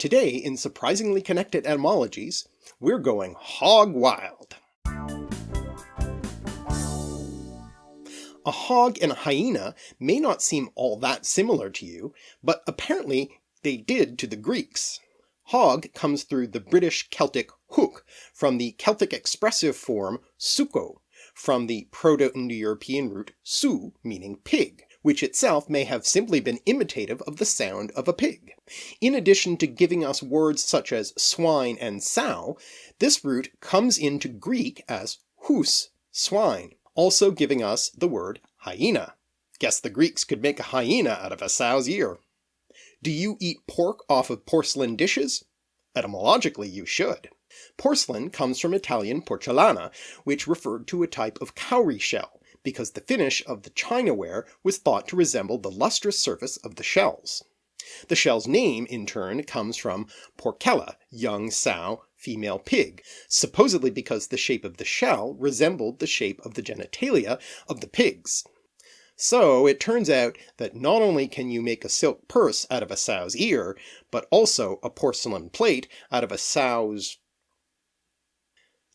Today in Surprisingly Connected Etymologies, we're going hog wild. A hog and a hyena may not seem all that similar to you, but apparently they did to the Greeks. Hog comes through the British Celtic hook from the Celtic expressive form suko, from the Proto-Indo-European root su meaning pig, which itself may have simply been imitative of the sound of a pig. In addition to giving us words such as swine and sow, this root comes into Greek as hus, swine, also giving us the word hyena. Guess the Greeks could make a hyena out of a sow's ear. Do you eat pork off of porcelain dishes? Etymologically you should. Porcelain comes from Italian porcellana, which referred to a type of cowrie shell because the finish of the chinaware was thought to resemble the lustrous surface of the shells. The shell's name, in turn, comes from porcella, young sow, female pig, supposedly because the shape of the shell resembled the shape of the genitalia of the pigs. So it turns out that not only can you make a silk purse out of a sow's ear, but also a porcelain plate out of a sow's...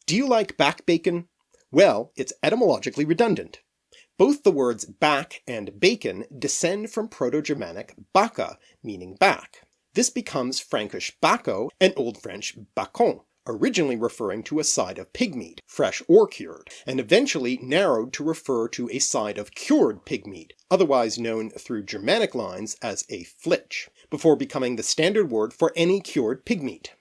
Do you like back bacon? Well, it's etymologically redundant. Both the words back and bacon descend from Proto-Germanic baka, meaning back. This becomes Frankish bacco and Old French bacon, originally referring to a side of pig meat, fresh or cured, and eventually narrowed to refer to a side of cured pig meat, otherwise known through Germanic lines as a flitch, before becoming the standard word for any cured pig meat.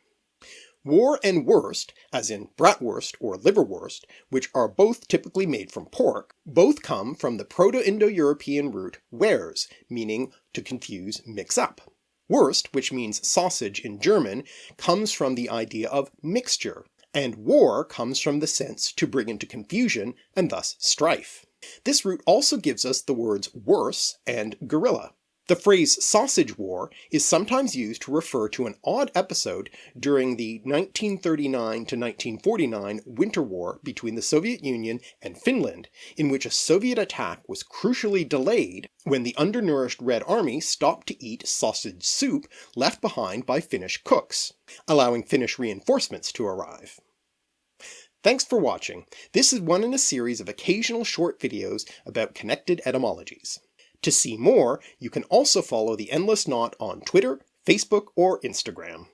War and wurst, as in bratwurst or liverwurst, which are both typically made from pork, both come from the Proto-Indo-European root wers, meaning to confuse, mix up. Wurst, which means sausage in German, comes from the idea of mixture, and war comes from the sense to bring into confusion and thus strife. This root also gives us the words worse and guerrilla. The phrase sausage war is sometimes used to refer to an odd episode during the 1939-1949 Winter War between the Soviet Union and Finland, in which a Soviet attack was crucially delayed when the undernourished Red Army stopped to eat sausage soup left behind by Finnish cooks, allowing Finnish reinforcements to arrive. Thanks for watching. This is one in a series of occasional short videos about connected etymologies. To see more, you can also follow The Endless Knot on Twitter, Facebook, or Instagram.